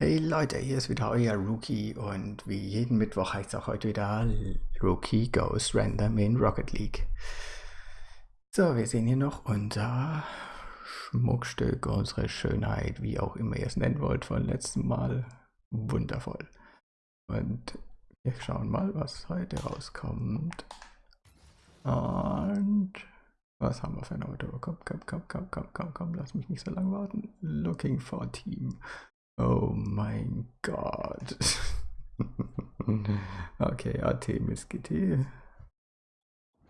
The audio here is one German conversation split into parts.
Hey Leute, hier ist wieder euer Rookie und wie jeden Mittwoch heißt es auch heute wieder Rookie Goes Random in Rocket League. So, wir sehen hier noch unser Schmuckstück, unsere Schönheit, wie auch immer ihr es nennen wollt, von letztem Mal. Wundervoll. Und wir schauen mal, was heute rauskommt. Und was haben wir für ein Auto? Komm, komm, komm, komm, komm, komm, komm, lass mich nicht so lange warten. Looking for Team. Oh mein Gott. okay, Artemis GT.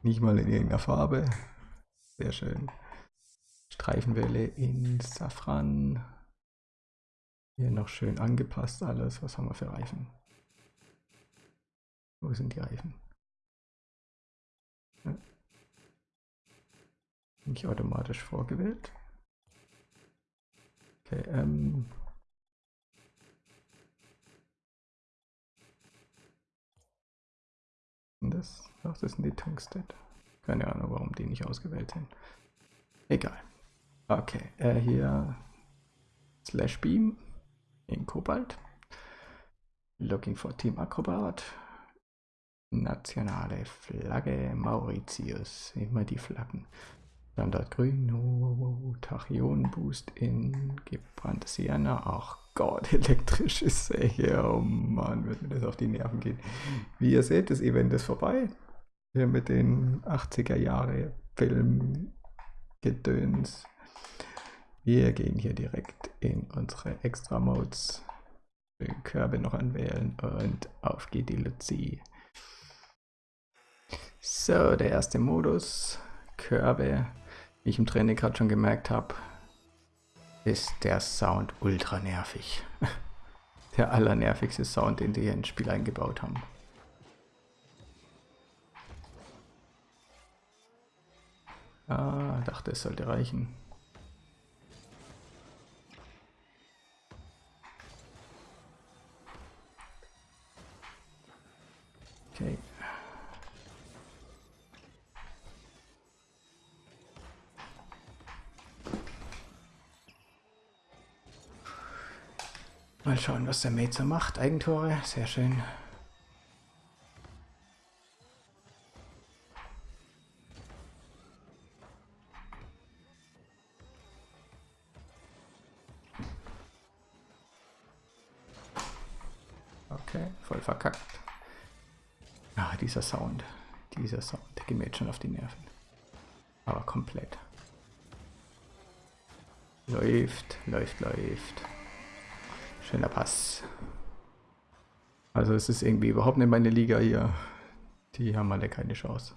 Nicht mal in irgendeiner Farbe. Sehr schön. Streifenwelle in Safran. Hier noch schön angepasst alles. Was haben wir für Reifen? Wo sind die Reifen? Nicht automatisch vorgewählt. Okay, ähm, das? Ach, das sind die Tungstead. Keine Ahnung, warum die nicht ausgewählt sind. Egal. Okay, äh, hier Slash Beam in Kobalt. Looking for Team Acrobat. Nationale Flagge Mauritius. Immer die Flaggen. Standard Grün. Oh, Tachyon Boost in gebrannte Sienna. Ach Gott, elektrische Säge. Oh Mann, wird mir das auf die Nerven gehen. Wie ihr seht, das Event ist vorbei. Hier mit den 80er Jahre Filmgedöns. Wir gehen hier direkt in unsere Extra Modes. Den Körbe noch anwählen und auf geht die Luzi. So, der erste Modus. Körbe. Ich im Training gerade schon gemerkt habe, ist der Sound ultra nervig. Der allernervigste Sound, den die hier ins Spiel eingebaut haben. Ah, dachte es sollte reichen. Okay. Mal schauen, was der Mate so macht. Eigentore, sehr schön. Okay, voll verkackt. Ah, dieser Sound. Dieser Sound, der geht mir jetzt schon auf die Nerven. Aber komplett. Läuft, läuft, läuft. Schöner Pass. Also es ist irgendwie überhaupt nicht meine Liga hier. Die haben alle keine Chance.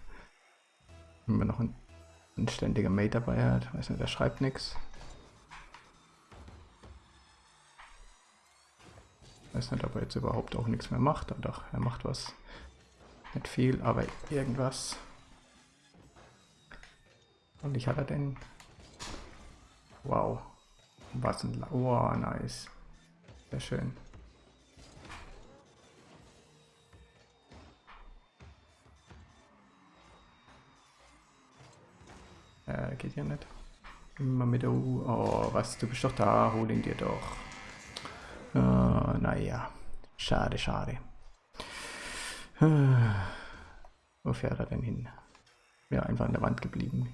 Wenn man noch ein anständiger Mate dabei hat. Weiß nicht, der schreibt nichts. Weiß nicht, ob er jetzt überhaupt auch nichts mehr macht. Doch, er macht was. Nicht viel, aber irgendwas. Und ich hatte den. Wow. Was ein... Wow, nice. Sehr schön. Äh, geht ja nicht. Immer mit der U. Oh, was, du bist doch da, hol ihn dir doch. Oh, naja. Schade, schade. Wo fährt er denn hin? Ja, einfach an der Wand geblieben.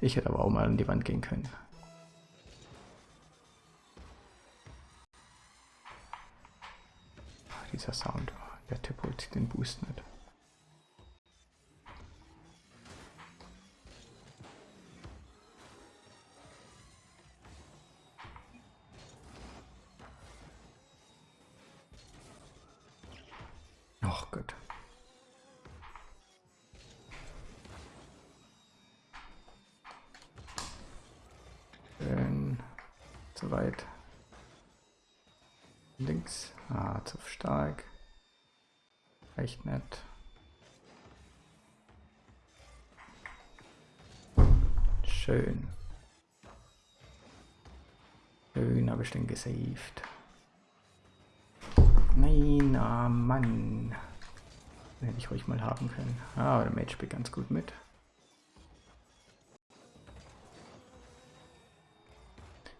Ich hätte aber auch mal an die Wand gehen können. Dieser Sound. Der Tipp holt den Boost nicht. Links. Ah, zu stark. Echt nett. Schön. Schön habe ich den gesaved. Nein, ah Mann. Den hätte ich ruhig mal haben können. Ah, der Mage spielt ganz gut mit.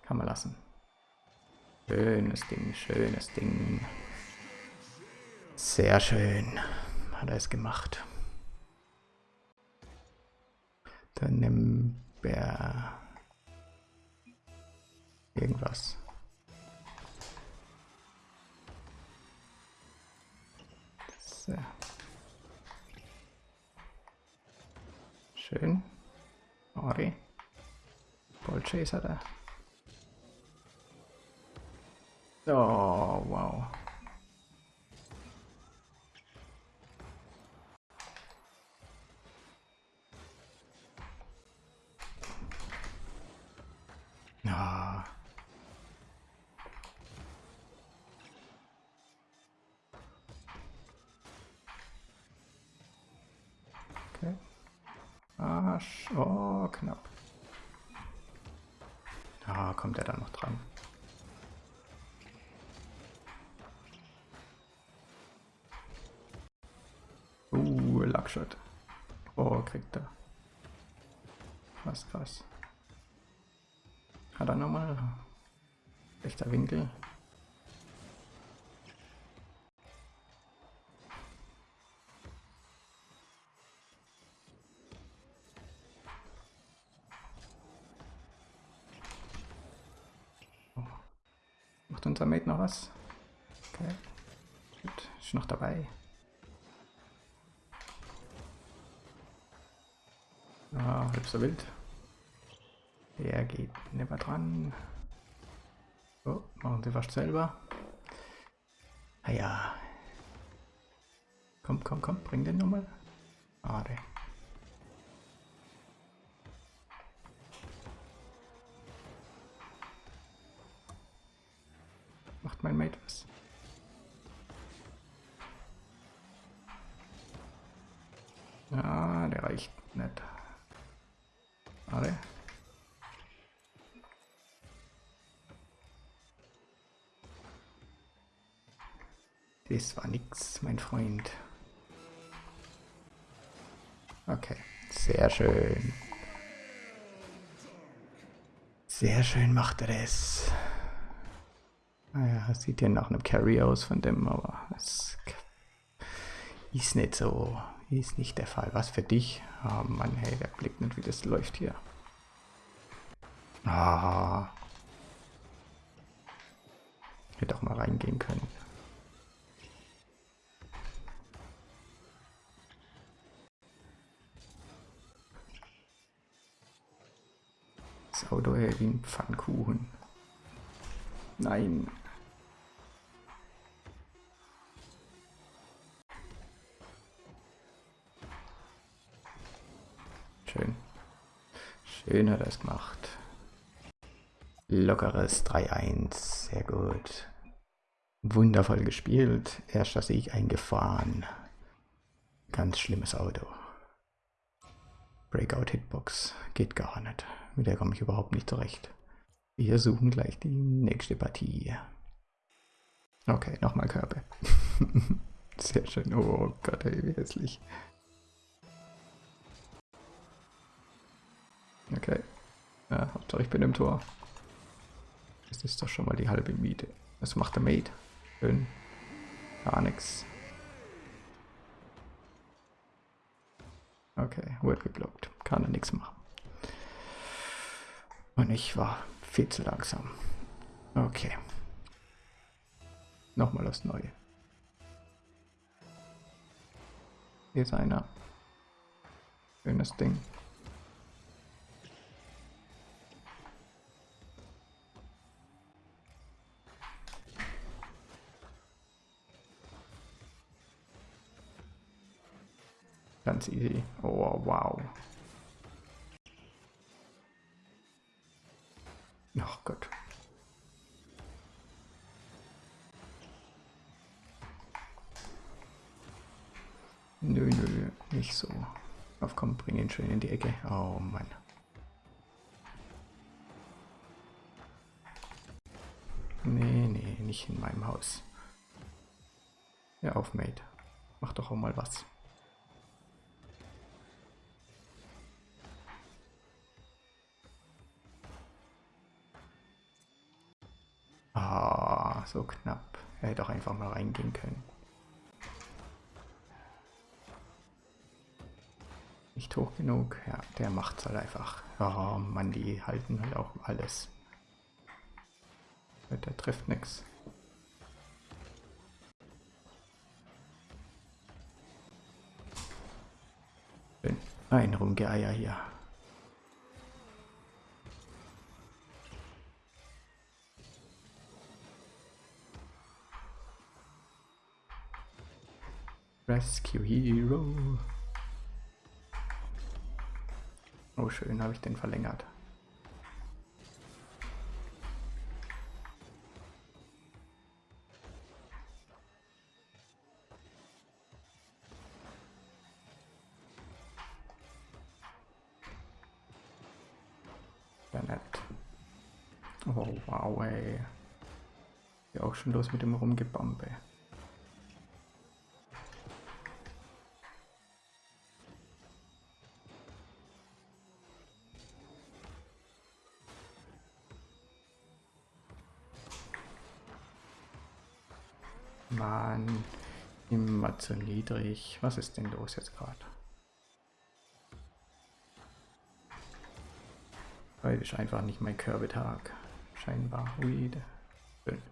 Kann man lassen. Schönes Ding, schönes Ding. Sehr schön hat er es gemacht. Dann nimm wir irgendwas. So. Schön. Ori. Ballchaser da. Oh, wow. Ah. Okay. Arsch. Oh, knapp. Ah, kommt er da noch dran. Uh, Luckshot. Oh, kriegt er. Was krass. Hat er nochmal? Rechter Winkel. Oh. Macht unser Mate noch was? Okay. Gut, ist noch dabei. Ah, so wild. Der geht nicht mehr dran. Oh, machen Sie fast selber. Ah ja. Komm, komm, komm, bring den nochmal. Schade. Macht mein Mate was? Ja, der reicht nicht. Schade. Das war nix, mein Freund. Okay, sehr schön. Sehr schön macht er das. Naja, sieht ja nach einem Carry aus von dem, aber es ist nicht so. Ist nicht der Fall. Was für dich? Oh Mann, hey, der blickt nicht, wie das läuft hier. Ah. Hätte auch mal reingehen können. Das Auto hält wie ein Pfannkuchen. Nein. Schön hat er es gemacht. Lockeres 3-1. Sehr gut. Wundervoll gespielt. Erster Sieg eingefahren. Ganz schlimmes Auto. Breakout Hitbox. Geht gar nicht. Mit der komme ich überhaupt nicht zurecht. Wir suchen gleich die nächste Partie. Okay, nochmal Körbe. Sehr schön. Oh Gott, ey, wie hässlich. Hauptsache ich bin im Tor. Das ist doch schon mal die halbe Miete. Was macht der Mate? Schön. Gar nichts. Okay, wird geblockt. Kann er nichts machen. Und ich war viel zu langsam. Okay. Nochmal das Neue. Hier ist einer. Schönes Ding. Ganz easy. Oh, wow. Ach Gott. Nö, nö, nicht so. Auf komm, bring ihn schön in die Ecke. Oh Mann. Nee, nee, nicht in meinem Haus. Ja, auf, Mate. Mach doch auch mal was. Ah. so knapp. Er hätte auch einfach mal reingehen können. Nicht hoch genug. Ja, der macht's halt einfach. Oh Mann, die halten halt auch alles. Der trifft nichts. Ein Rumgeeier hier. Rescue Hero. Oh schön, habe ich den verlängert. Ja, nett. Oh wow, ey. Ja auch schon los mit dem Rumgebombe. Mann, immer zu niedrig. Was ist denn los jetzt gerade? Heute ist einfach nicht mein Körbetag. Scheinbar. Ui, schön.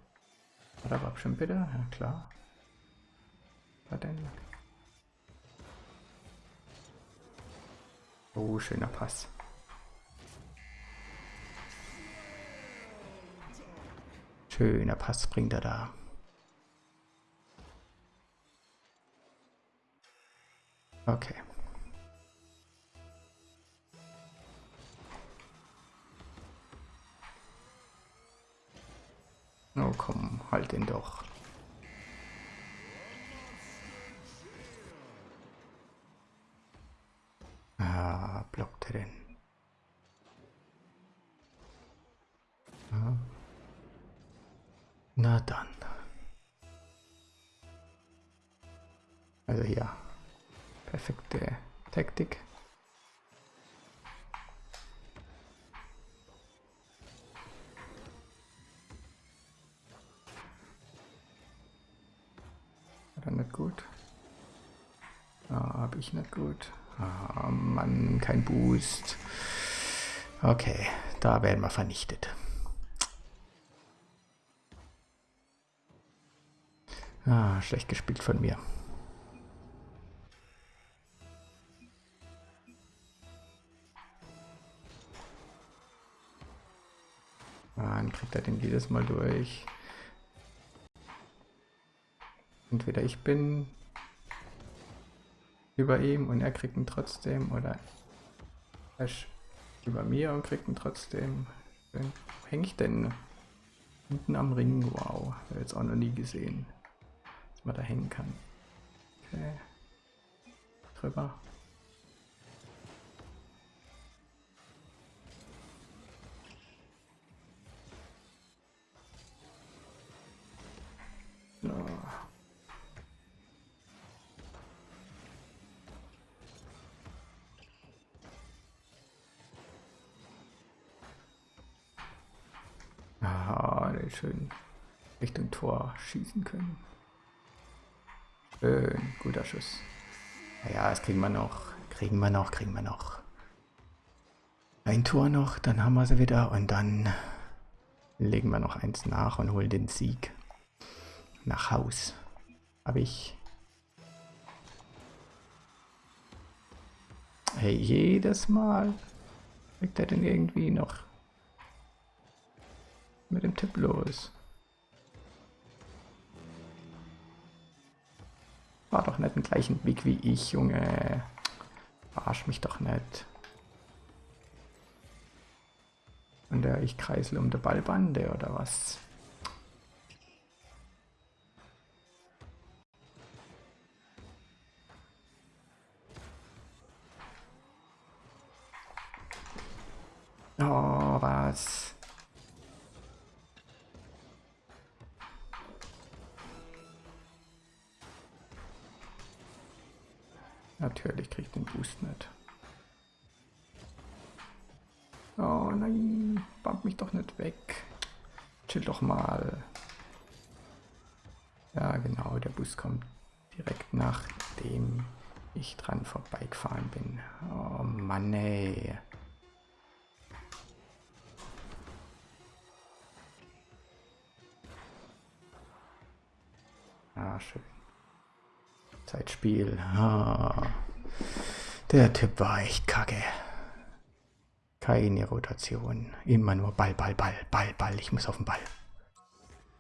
Hat aber schon bitte? Ja klar. Was denn? Oh, schöner Pass. Schöner Pass bringt er da. Okay. Oh komm, halt den doch. Ah, blockt er. Ah. Na dann. Also hier. Perfekte Taktik. War nicht gut. Ah, hab ich nicht gut. Ah, Mann, kein Boost. Okay, da werden wir vernichtet. Ah, schlecht gespielt von mir. Jedes Mal durch. Entweder ich bin über ihm und er kriegt ihn trotzdem oder er über mir und kriegt ihn trotzdem. Wo hänge ich denn? Hinten am Ring, wow. Habe jetzt auch noch nie gesehen, dass man da hängen kann. Okay. Drüber. Schön Richtung Tor schießen können. Schön, guter Schuss. Naja, das kriegen wir noch. Kriegen wir noch, kriegen wir noch. Ein Tor noch, dann haben wir sie wieder und dann legen wir noch eins nach und holen den Sieg nach Haus. Habe ich. Hey, jedes Mal kriegt er denn irgendwie noch mit dem Tipp los? War doch nicht den gleichen Weg wie ich, Junge. Verarsch mich doch nicht. Und der ich kreisel um der Ballbande oder was? Natürlich kriegt den Boost nicht. Oh nein, bump mich doch nicht weg. Chill doch mal. Ja, genau, der Bus kommt direkt nachdem ich dran vorbeigefahren bin. Oh Mann, ey. Zeitspiel. Ah. Der Tipp war echt kacke. Keine Rotation. Immer nur Ball, Ball, Ball, Ball, Ball. Ich muss auf den Ball.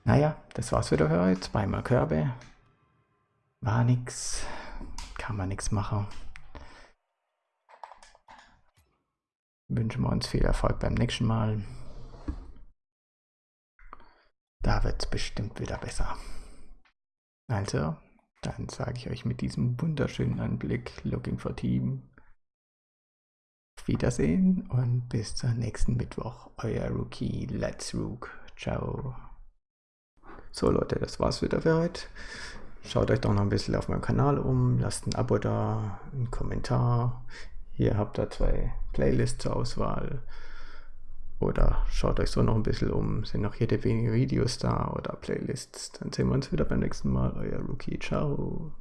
Naja, das war's wieder für heute. Zweimal Körbe. War nix. Kann man nichts machen. Wünschen wir uns viel Erfolg beim nächsten Mal. Da wird es bestimmt wieder besser. Also, dann sage ich euch mit diesem wunderschönen Anblick Looking for Team Wiedersehen und bis zum nächsten Mittwoch. Euer Rookie Let's Rook. Ciao. So Leute, das war's wieder für heute. Schaut euch doch noch ein bisschen auf meinem Kanal um, lasst ein Abo da, einen Kommentar. Hier habt ihr zwei Playlists zur Auswahl. Oder schaut euch so noch ein bisschen um, sind noch jede wenige Videos da oder Playlists. Dann sehen wir uns wieder beim nächsten Mal. Euer Rookie, ciao.